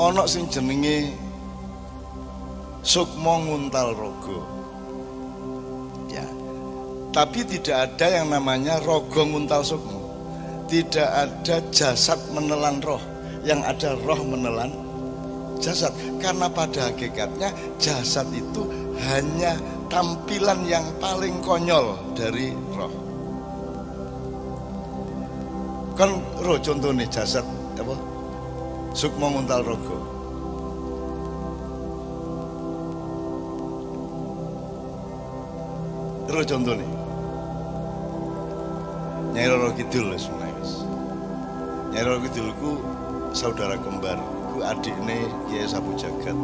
Onok sing jenenge Sukmo Nguntal Rogo. Ya. Tapi tidak ada yang namanya Rogo Nguntal Sukmo. Tidak ada jasad menelan roh, yang ada roh menelan jasad. Karena pada hakikatnya jasad itu hanya tampilan yang paling konyol dari roh. Kan roh contohnya jasad apa? Sukmo Nguntal Rogo. Terus contoh nih. Nyai Roro Kidul sebenarnya mas. Nyai Roro Kidul ku saudara kembar, ku adiknya Kiai Sabu Jagat.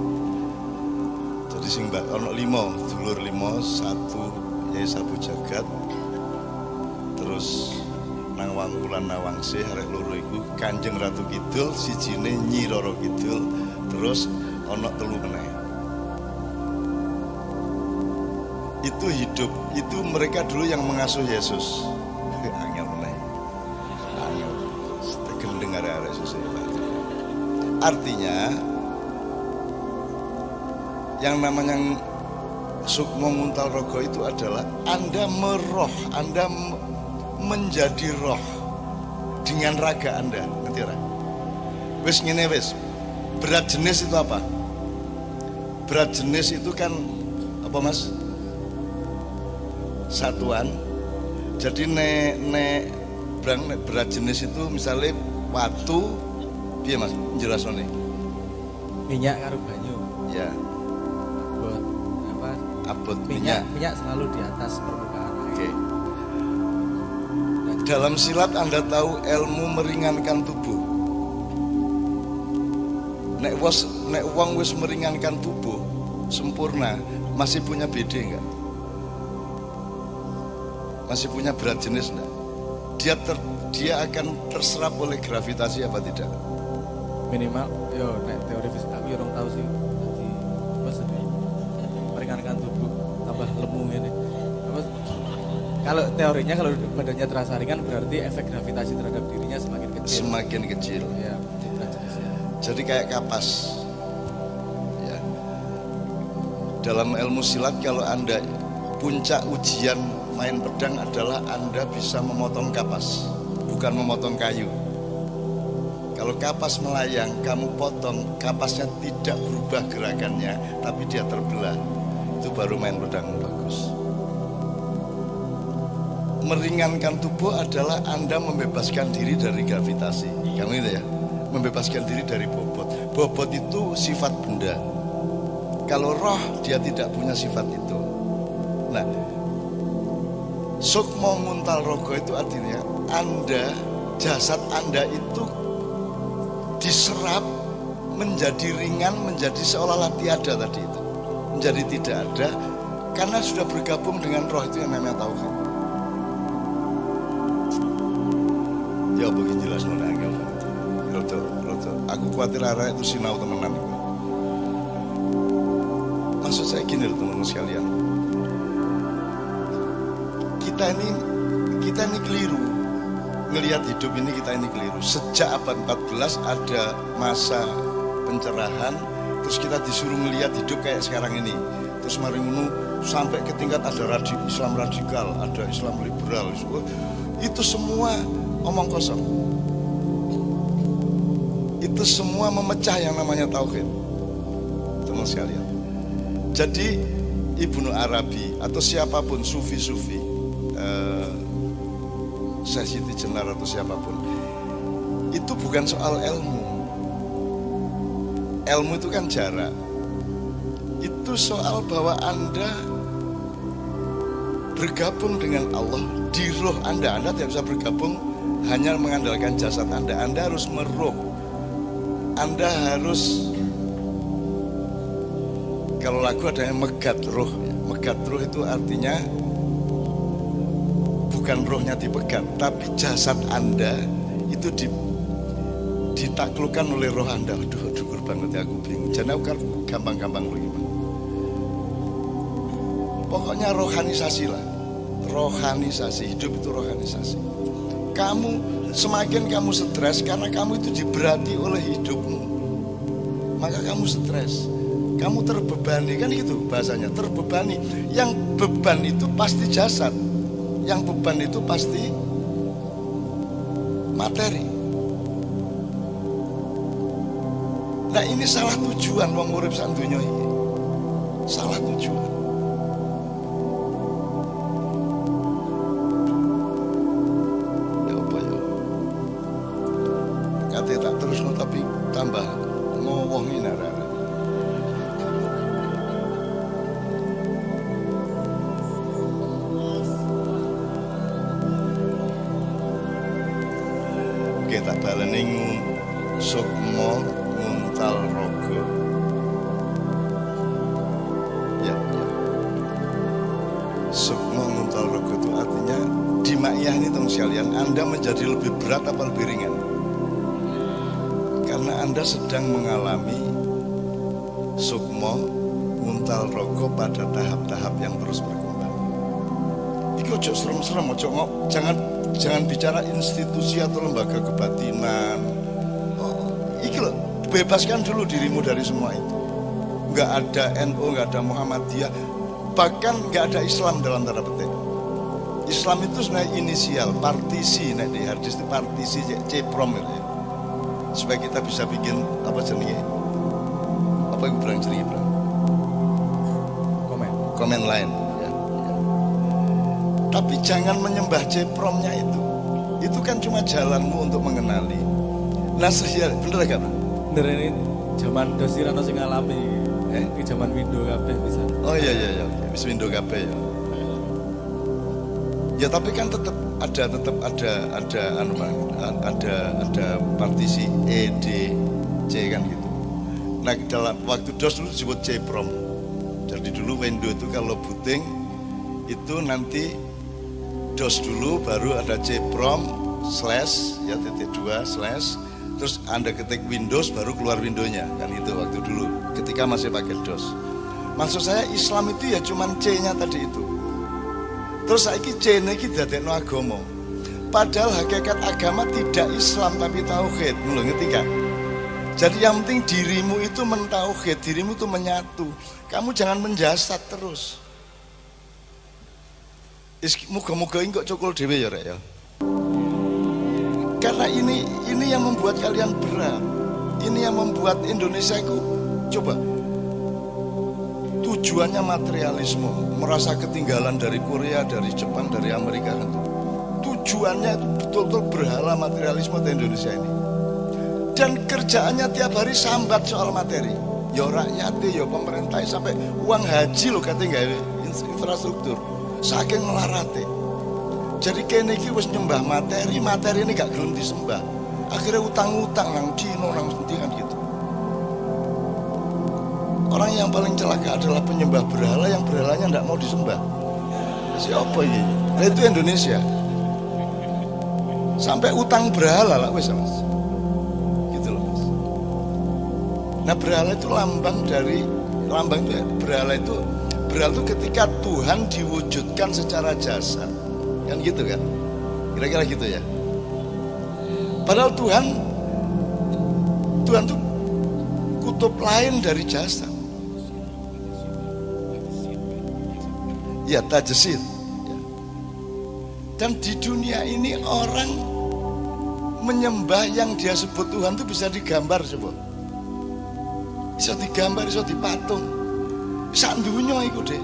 Jadi sing mbak ono limo, dulur limo, satu Kiai Sabu Jagat. Terus nang Wangkulan Nawangse arek loro iku Kanjeng Ratu Kidul, sijine Nyi Roro Kidul, terus ono telu meneh. itu hidup itu mereka dulu yang mengasuh Yesus. Angel meneh. Angel. Gendeng arek-arek Yesus. Artinya yang namanya Sukmo Muntal Rogo itu adalah Anda meroh, Anda menjadi roh dengan raga Anda, ngerti ora? Wis ngene wis. Berat jenis itu apa? Berat jenis itu kan apa Mas? satuan. Jadi nek nek brang nek berat jenis itu misalnya watu dia mas? Jelas nih minyak karo banyu. Ya. Abot apa? Abot minyak minyak, minyak selalu di atas permukaan oke dalam silat anda tahu ilmu meringankan tubuh nek was nek uang wis meringankan tubuh sempurna masih punya BD enggak masih punya berat jenis enggak? Dia ter, dia akan terserap oleh gravitasi apa tidak? minimal yo nek teori fisika aku orang tahu sih sih meringankan tubuh tambah apa kalau teorinya kalau badannya terasa ringan berarti efek gravitasi terhadap dirinya semakin kecil Semakin kecil. ya Jadi kayak kapas. Ya. Dalam ilmu silat kalau Anda puncak ujian main pedang adalah Anda bisa memotong kapas, bukan memotong kayu. Kalau kapas melayang, kamu potong, kapasnya tidak berubah gerakannya, tapi dia terbelah. Itu baru main pedang bagus. Meringankan tubuh adalah Anda membebaskan diri dari gravitasi. Kamu itu ya? Membebaskan diri dari bobot. Bobot itu sifat benda. Kalau roh dia tidak punya sifat itu. Nah, Sukmo nguntal rogo itu artinya Anda, jasad Anda itu diserap menjadi ringan, menjadi seolah-olah tiada tadi itu. Menjadi tidak ada karena sudah bergabung dengan roh itu yang namanya tauhid. Ya begini jelas mana itu. Roto, roto. Aku khawatir arah itu sinau temenan itu. Maksud saya gini loh teman-teman sekalian. Kita ini kita ini keliru ngelihat hidup ini kita ini keliru. Sejak abad 14 ada masa pencerahan, terus kita disuruh ngelihat hidup kayak sekarang ini. Terus mari sampai ke tingkat ada radi- Islam radikal, ada Islam liberal. Itu semua omong kosong. Itu semua memecah yang namanya tauhid. Teman sekalian. Jadi Ibnu Arabi atau siapa pun sufi-sufi eh, Siti Jenar atau siapa pun itu bukan soal ilmu ilmu itu kan jarak itu soal bahwa anda bergabung dengan Allah di roh anda anda tidak bisa bergabung hanya mengandalkan jasad anda anda harus meruh anda harus kalau lagu ada yang megat roh megat roh itu artinya bukan rohnya dipegat, tapi jasad Anda itu di, ditaklukkan oleh roh Anda. Aduh, syukur banget ya aku bingung. Aku kan gampang-gampang begini. Pokoknya rohanisasi lah. Rohanisasi, hidup itu rohanisasi. Kamu semakin kamu stres karena kamu itu diberati oleh hidupmu. maka kamu stres. Kamu terbebani kan gitu bahasanya terbebani. Yang beban itu pasti jasad. Yang beban itu pasti materi. Nah ini salah tujuan wong urip sak ini salah tujuan tak baleni sukmo nguntal rogo. Ya, ya. Sukmo nguntal rogo itu artinya di makyah ini teman sekalian Anda menjadi lebih berat apa lebih ringan? Karena Anda sedang mengalami sukmo nguntal rogo pada tahap-tahap yang terus berkembang. Iku ojo serem-serem, jangan jangan bicara institusi atau lembaga kebatinan. Oh, iki loh, bebaskan dulu dirimu dari semua itu. Nggak ada NU, nggak ada Muhammadiyah, bahkan nggak ada Islam dalam tanda petik. Islam itu sebenarnya inisial, partisi, nek di hadis itu partisi C prom itu ya. Supaya kita bisa bikin apa jenenge? Apa yang bilang jenenge? Komen. Komen lain. Tapi jangan menyembah jepromnya itu. Itu kan cuma jalanmu untuk mengenali. Nah, ya, bener gak, Bro? Bener ini zaman dosi rano sing ngalami. Eh, di zaman window kabeh bisa. Oh iya iya iya, bisa window KB ya. Ya tapi kan tetap ada tetap ada ada anu ada ada partisi E D C kan gitu. Nah dalam waktu DOS dulu disebut C prom. Jadi dulu window itu kalau booting itu nanti DOS dulu baru ada C prom slash ya titik dua slash. Terus anda ketik Windows baru keluar windownya. Kan itu waktu dulu ketika masih pakai DOS. Maksud saya Islam itu ya cuman C-nya tadi itu. Terus saya C ini dadekno agama. Padahal hakikat agama tidak Islam tapi tauhid. Mulai kan jadi yang penting dirimu itu mentauhid dirimu itu menyatu. Kamu jangan menjasad terus Muga-muga ini kok cokol dewe ya rek ya. Karena ini ini yang membuat kalian berat. Ini yang membuat Indonesia itu coba tujuannya materialisme, merasa ketinggalan dari Korea, dari Jepang, dari Amerika. Tujuannya betul-betul berhala materialisme di Indonesia ini. Dan kerjaannya tiap hari sambat soal materi. Ya rakyat, ya pemerintah sampai uang haji loh katanya infrastruktur saking melarate jadi kene iki wis nyembah materi materi ini gak gelem disembah. Akhirnya utang-utang nang Cina nang kan gitu. Orang yang paling celaka adalah penyembah berhala yang berhalanya tidak mau disembah. Siapa ini nah, itu Indonesia. Sampai utang berhala lah wes mas. Gitu loh mas. Nah berhala itu lambang dari lambang itu ya, berhala itu Berhala itu ketika Tuhan diwujudkan secara jasad. Kan gitu kan? Kira-kira gitu ya. Padahal Tuhan Tuhan itu kutub lain dari jasad. Ya, tajesid. Dan di dunia ini orang menyembah yang dia sebut Tuhan itu bisa digambar coba. Bisa digambar, bisa dipatung sak dunia itu deh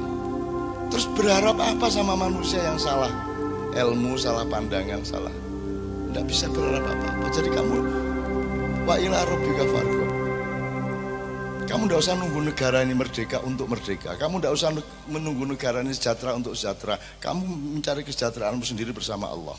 terus berharap apa sama manusia yang salah? Ilmu salah pandangan salah. Tidak bisa berharap apa-apa. Jadi kamu wa ila rabbika farko kamu tidak usah nunggu negara ini merdeka untuk merdeka. Kamu tidak usah menunggu negara ini sejahtera untuk sejahtera. Kamu mencari kesejahteraanmu sendiri bersama Allah